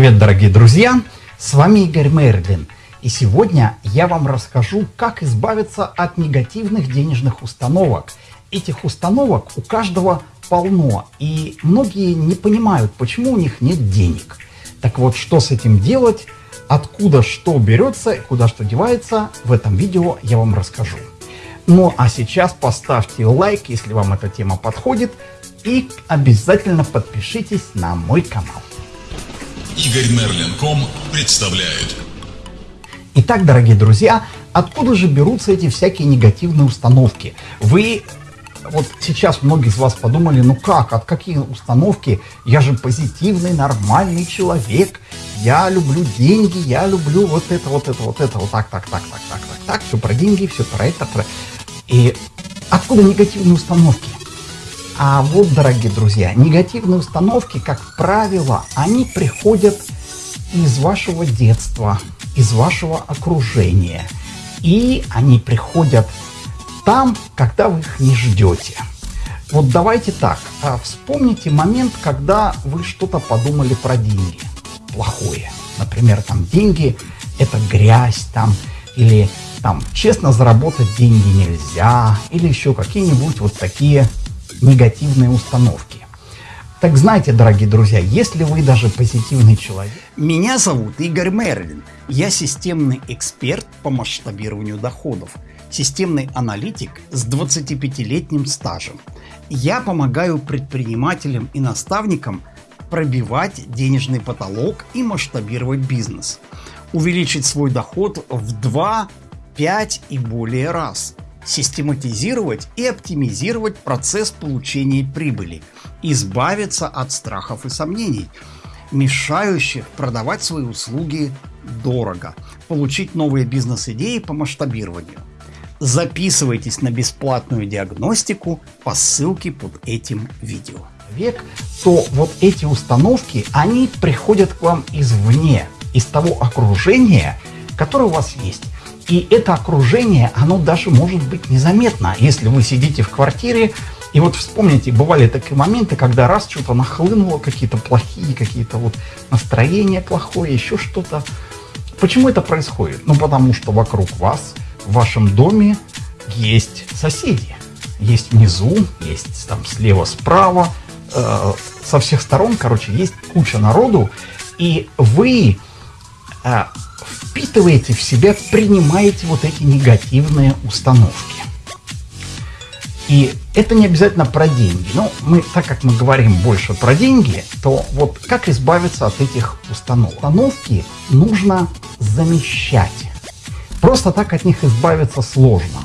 Привет, дорогие друзья! С вами Игорь Мерлин. И сегодня я вам расскажу, как избавиться от негативных денежных установок. Этих установок у каждого полно, и многие не понимают, почему у них нет денег. Так вот, что с этим делать, откуда что берется, куда что девается, в этом видео я вам расскажу. Ну а сейчас поставьте лайк, если вам эта тема подходит, и обязательно подпишитесь на мой канал. Игорь Мерлин.ком представляет. Итак, дорогие друзья, откуда же берутся эти всякие негативные установки? Вы вот сейчас многие из вас подумали, ну как, от какие установки? Я же позитивный, нормальный человек, я люблю деньги, я люблю вот это, вот это, вот это, вот так, так, так, так, так, так, так, все про деньги, все про это, про... И откуда негативные установки? А вот, дорогие друзья, негативные установки, как правило, они приходят из вашего детства, из вашего окружения. И они приходят там, когда вы их не ждете. Вот давайте так, а вспомните момент, когда вы что-то подумали про деньги плохое. Например, там деньги – это грязь, там, или там честно заработать деньги нельзя, или еще какие-нибудь вот такие негативные установки. Так знаете, дорогие друзьья, если вы даже позитивный человек... Меня зовут Игорь Мерлин. Я системный эксперт по масштабированию доходов. Системный аналитик с 25-летним стажем. Я помогаю предпринимателям и наставникам пробивать денежный потолок и масштабировать бизнес. Увеличить свой доход в 2, 5 и более раз – систематизировать и оптимизировать процесс получения прибыли, избавиться от страхов и сомнений, мешающих продавать свои услуги дорого, получить новые бизнес-идеи по масштабированию. Записывайтесь на бесплатную диагностику по ссылке под этим видео. Век, то вот эти установки, они приходят к вам извне, из того окружения, которое у вас есть. И это окружение, оно даже может быть незаметно, если вы сидите в квартире, и вот вспомните, бывали такие моменты, когда раз что-то нахлынуло, какие-то плохие, какие-то вот настроение плохое, еще что-то. Почему это происходит? Ну, потому что вокруг вас, в вашем доме есть соседи. Есть внизу, есть там слева, справа, э, со всех сторон, короче, есть куча народу, и вы э, впитываете в себя, принимаете вот эти негативные установки. И это не обязательно про деньги. Но мы, так как мы говорим больше про деньги, то вот как избавиться от этих установок? Установки нужно замещать. Просто так от них избавиться сложно.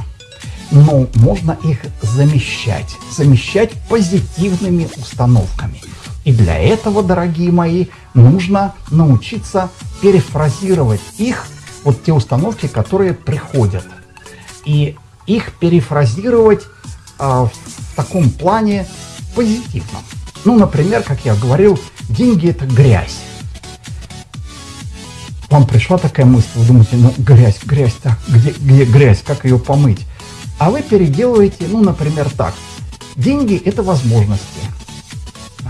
Но можно их замещать. Замещать позитивными установками. И для этого, дорогие мои, нужно научиться перефразировать их, вот те установки, которые приходят. И их перефразировать э, в таком плане позитивном. Ну, например, как я говорил, деньги это грязь. Вам пришла такая мысль, вы думаете, ну грязь, грязь, так, где, где грязь, как ее помыть? А вы переделываете, ну, например, так. Деньги – это возможности.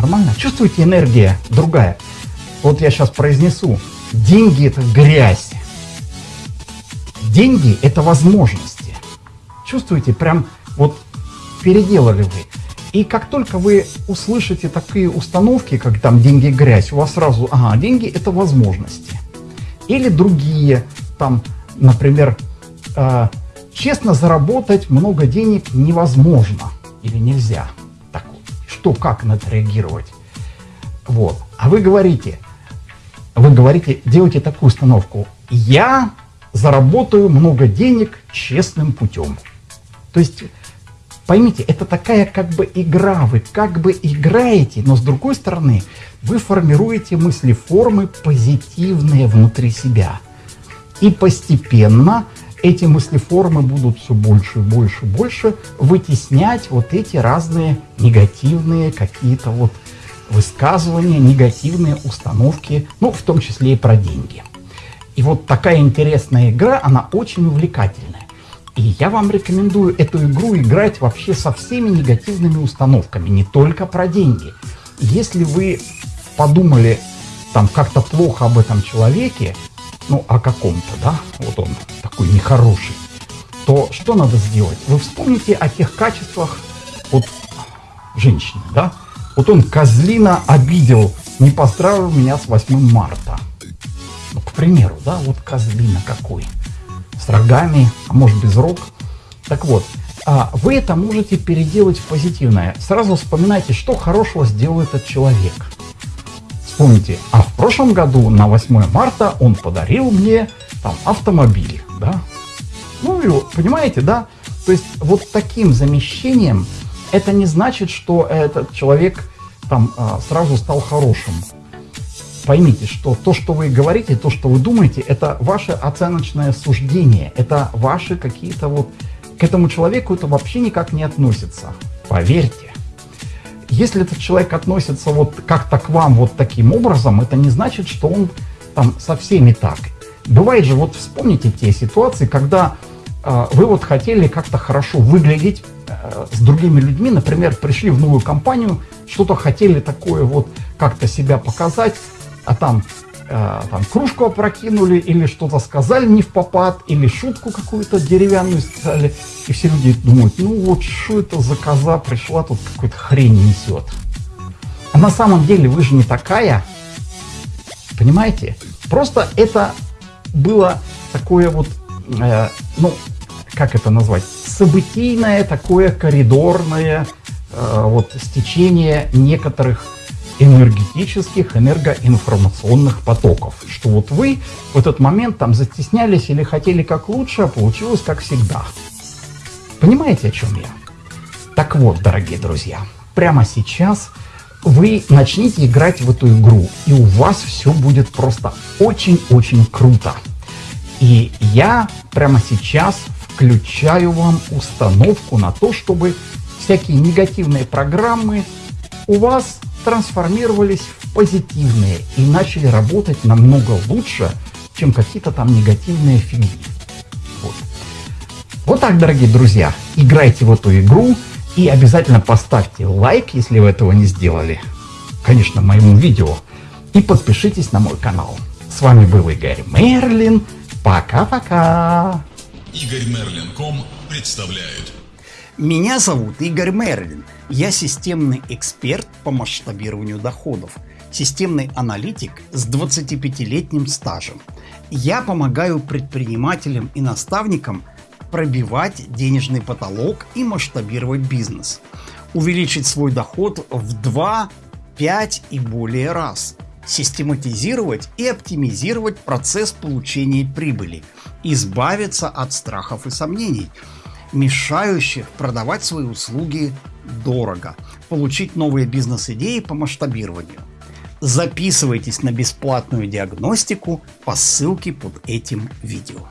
Нормально? Чувствуете, энергия другая. Вот я сейчас произнесу. Деньги – это грязь. Деньги – это возможности. Чувствуете, прям вот переделали вы. И как только вы услышите такие установки, как там деньги – грязь, у вас сразу, ага, деньги – это возможности. Или другие, там, например, э, честно заработать много денег невозможно или нельзя. Что, как на это реагировать? Вот. А вы говорите, вы говорите, делайте такую установку. Я заработаю много денег честным путем. То есть, поймите, это такая как бы игра. Вы как бы играете, но с другой стороны, вы формируете мыслеформы позитивные внутри себя. И постепенно эти мыслеформы будут все больше больше больше вытеснять вот эти разные негативные какие-то вот высказывания, негативные установки, ну, в том числе и про деньги. И вот такая интересная игра, она очень увлекательная. И я вам рекомендую эту игру играть вообще со всеми негативными установками, не только про деньги. Если вы подумали там как-то плохо об этом человеке, ну, о каком-то, да, вот он такой нехороший, то что надо сделать? Вы вспомните о тех качествах вот женщины, да? Вот он козлина обидел, не поздравил меня с 8 марта. Ну, к примеру, да, вот козлина какой. С рогами, а может без рог. Так вот, а вы это можете переделать в позитивное. Сразу вспоминайте, что хорошего сделал этот человек. Вспомните, а в прошлом году на 8 марта он подарил мне там автомобиль, да? Ну, и, понимаете, да? То есть вот таким замещением это не значит, что этот человек там а, сразу стал хорошим. Поймите, что то, что вы говорите, то, что вы думаете, это ваше оценочное суждение, это ваши какие-то вот... К этому человеку это вообще никак не относится. Поверьте. Если этот человек относится вот как-то к вам вот таким образом, это не значит, что он там со всеми так. Бывает же, вот вспомните те ситуации, когда э, вы вот хотели как-то хорошо выглядеть э, с другими людьми, например, пришли в новую компанию, что-то хотели такое вот как-то себя показать, а там, э, там кружку опрокинули или что-то сказали не в попад, или шутку какую-то деревянную сказали, и все люди думают, ну вот что это за коза пришла, тут какую-то хрень несет. А на самом деле вы же не такая, понимаете? Просто это было такое вот, э, ну, как это назвать, событийное такое коридорное э, вот стечение некоторых энергетических, энергоинформационных потоков. Что вот вы в этот момент там застеснялись или хотели как лучше, а получилось как всегда. Понимаете, о чем я? Так вот, дорогие друзья, прямо сейчас вы начните играть в эту игру, и у вас все будет просто очень-очень круто. И я прямо сейчас включаю вам установку на то, чтобы всякие негативные программы у вас трансформировались в позитивные и начали работать намного лучше, чем какие-то там негативные фигни. Вот. вот так, дорогие друзья, играйте в эту игру и обязательно поставьте лайк, если вы этого не сделали, конечно, моему видео, и подпишитесь на мой канал. С вами был Игорь Мерлин. Пока-пока. Игорь Мерлин.ком представляет. Меня зовут Игорь Мерлин. Я системный эксперт по масштабированию доходов, системный аналитик с 25-летним стажем. Я помогаю предпринимателям и наставникам пробивать денежный потолок и масштабировать бизнес, увеличить свой доход в 2, 5 и более раз, систематизировать и оптимизировать процесс получения прибыли, избавиться от страхов и сомнений – мешающих продавать свои услуги дорого, получить новые бизнес-идеи по масштабированию. Записывайтесь на бесплатную диагностику по ссылке под этим видео.